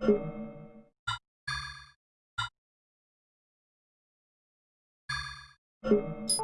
Thank mm -hmm. you. 书。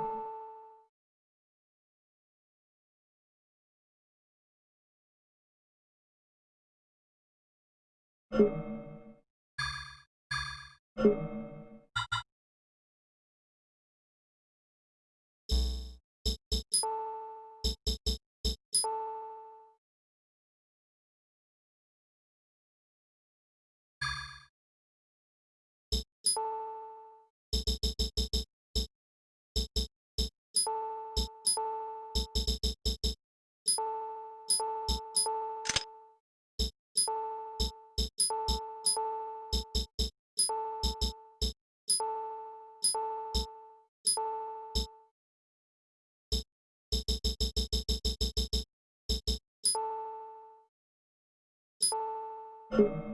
you.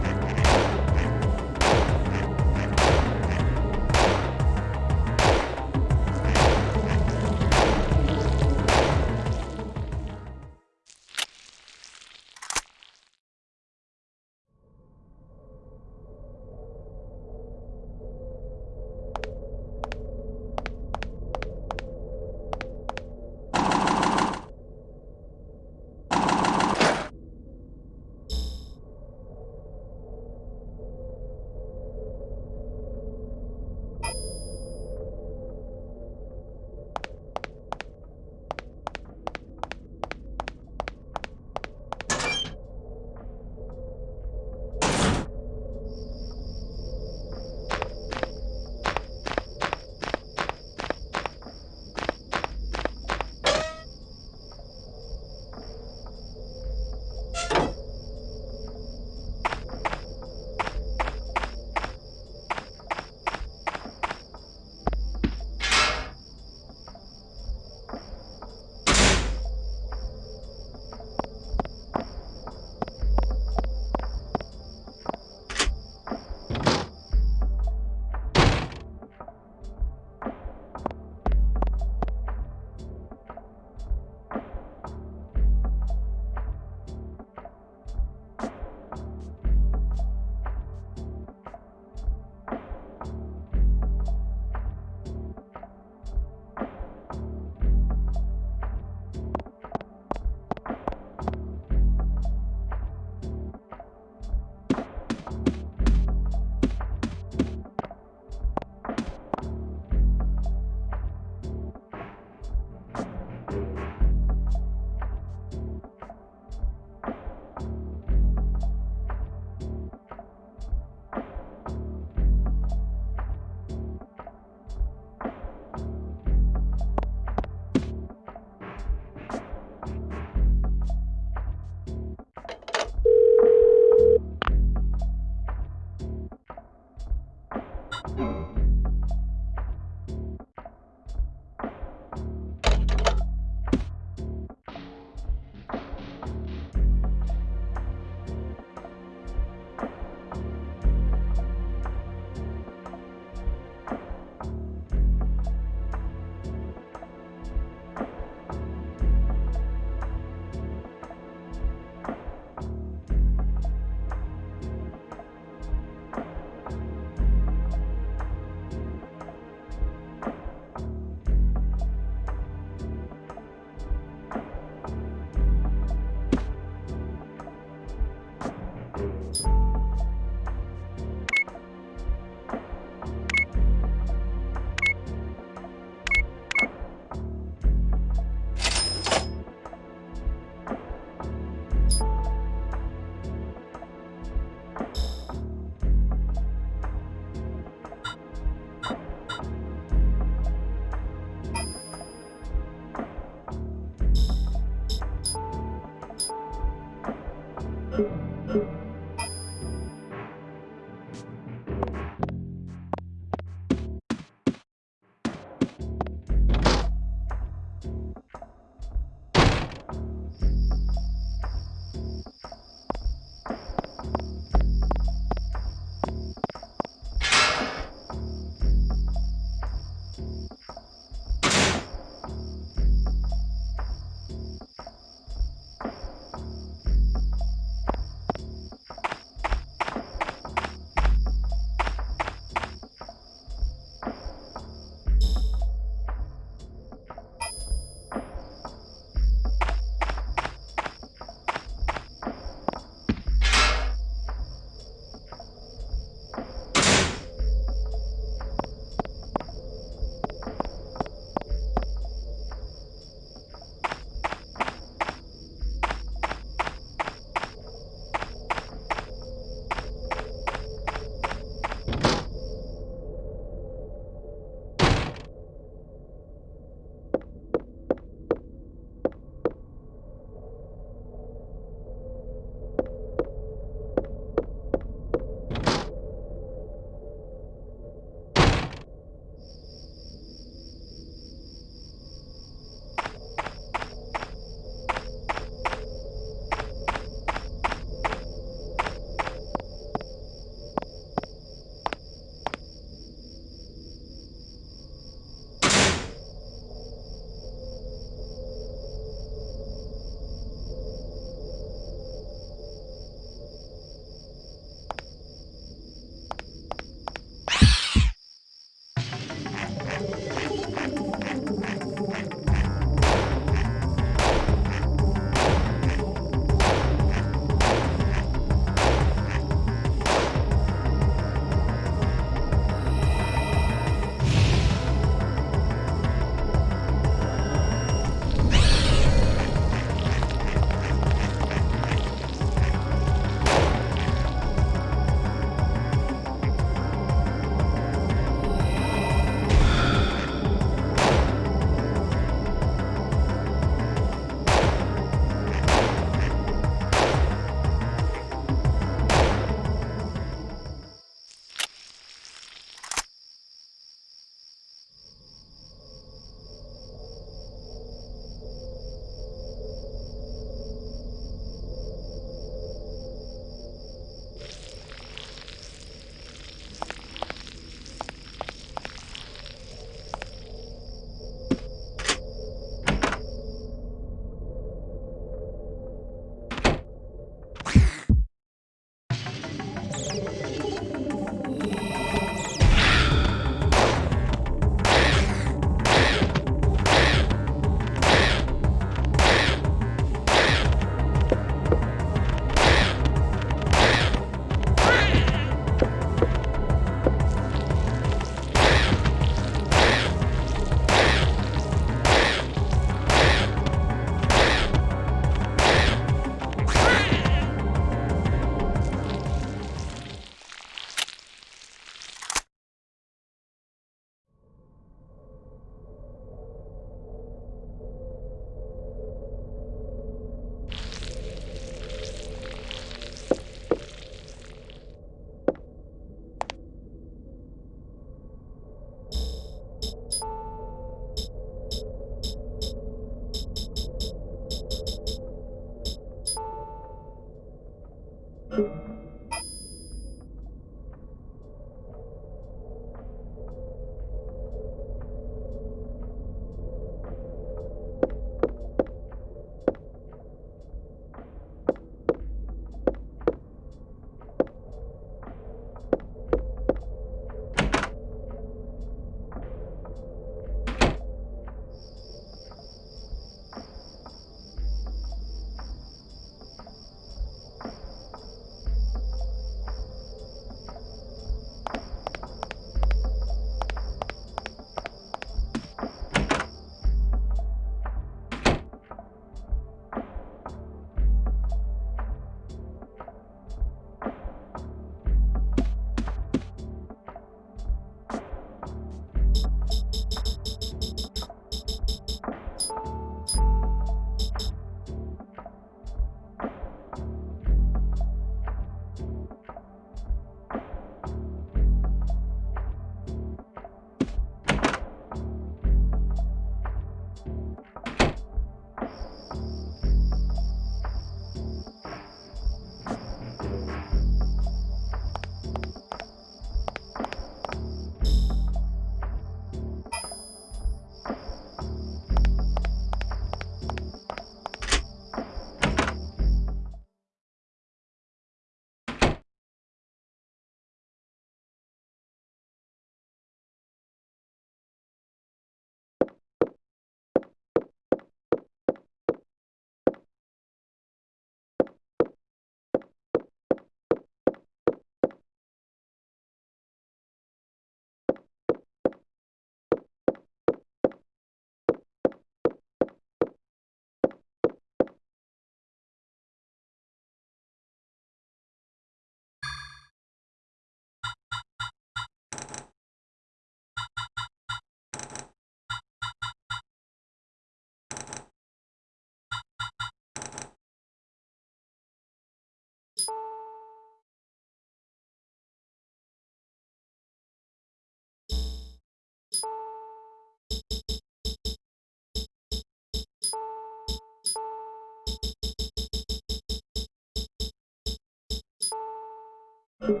Thank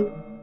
you.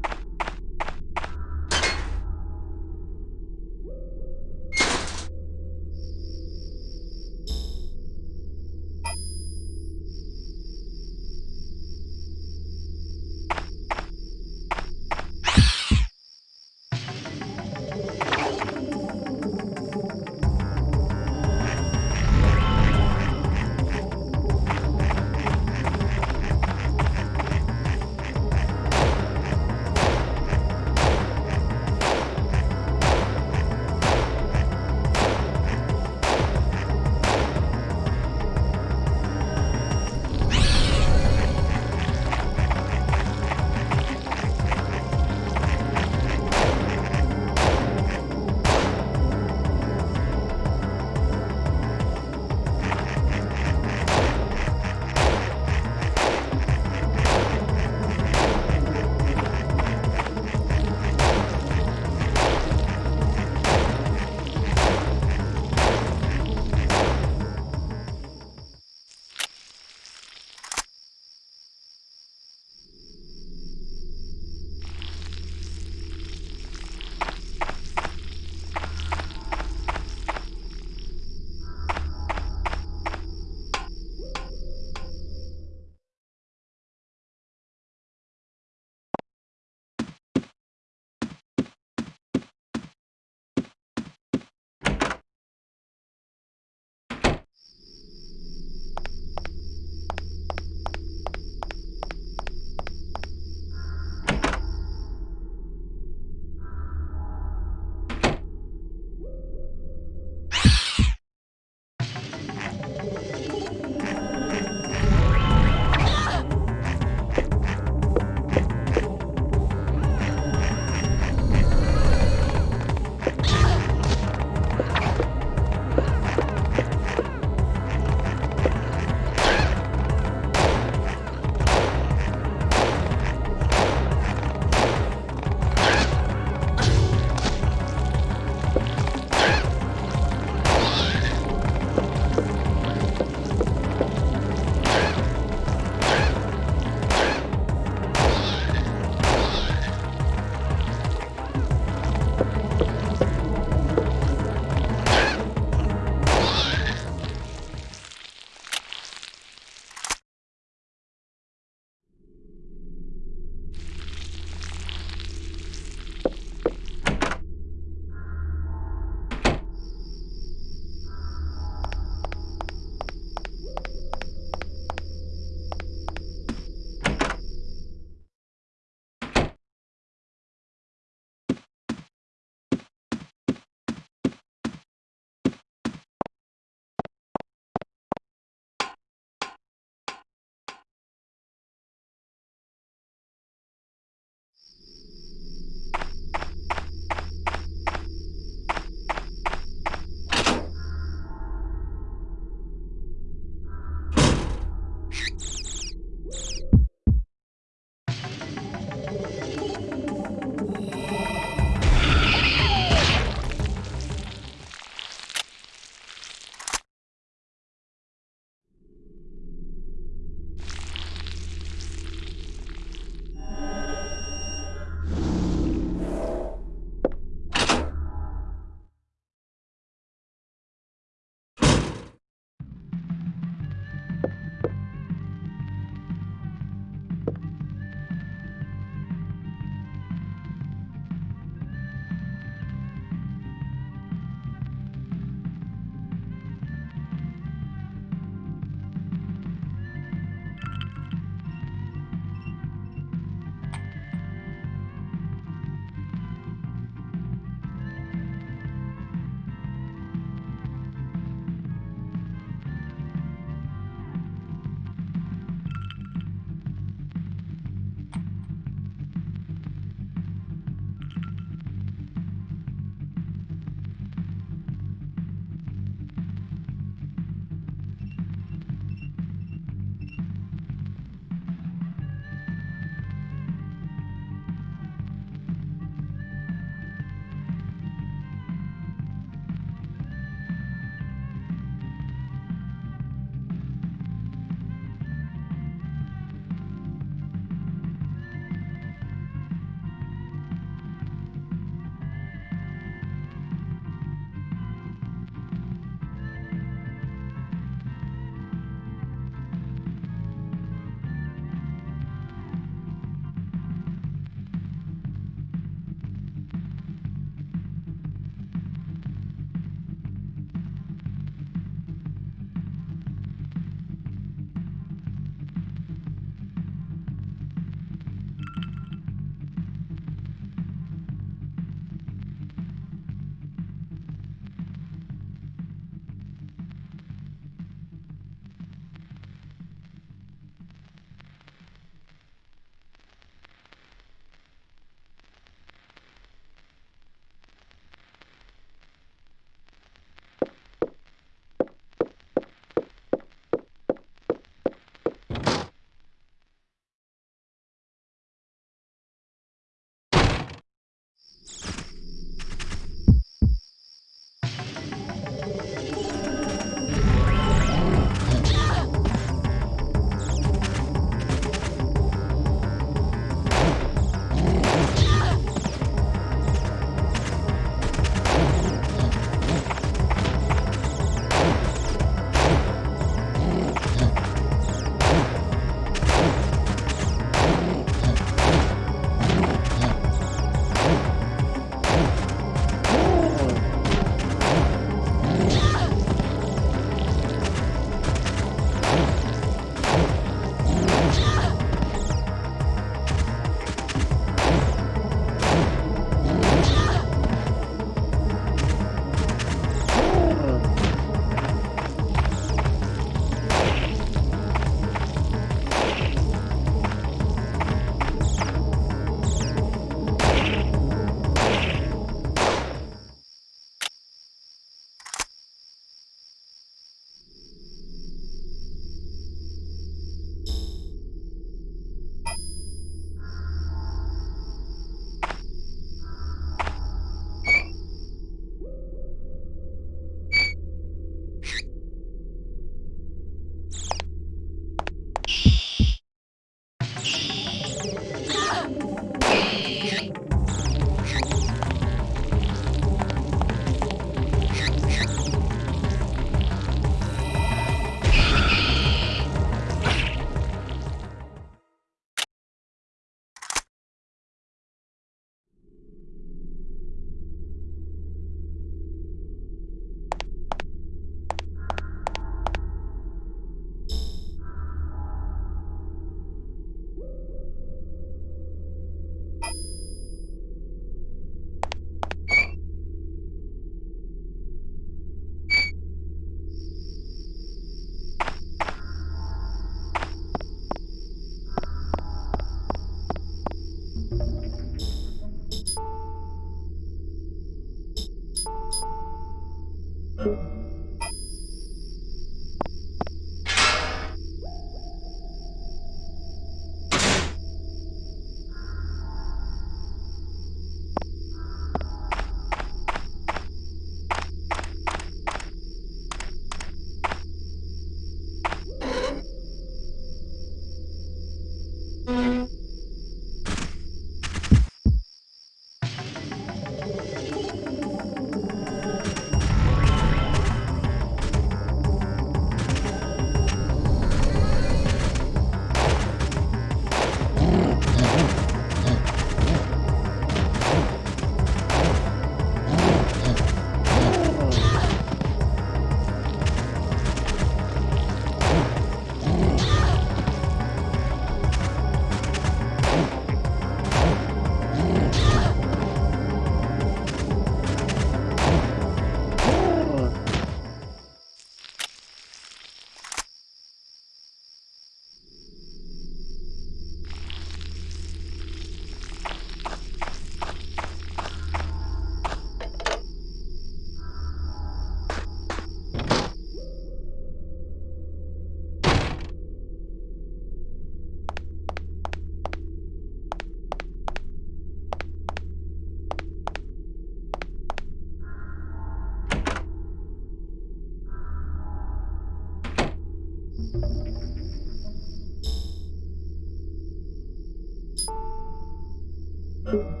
Bye.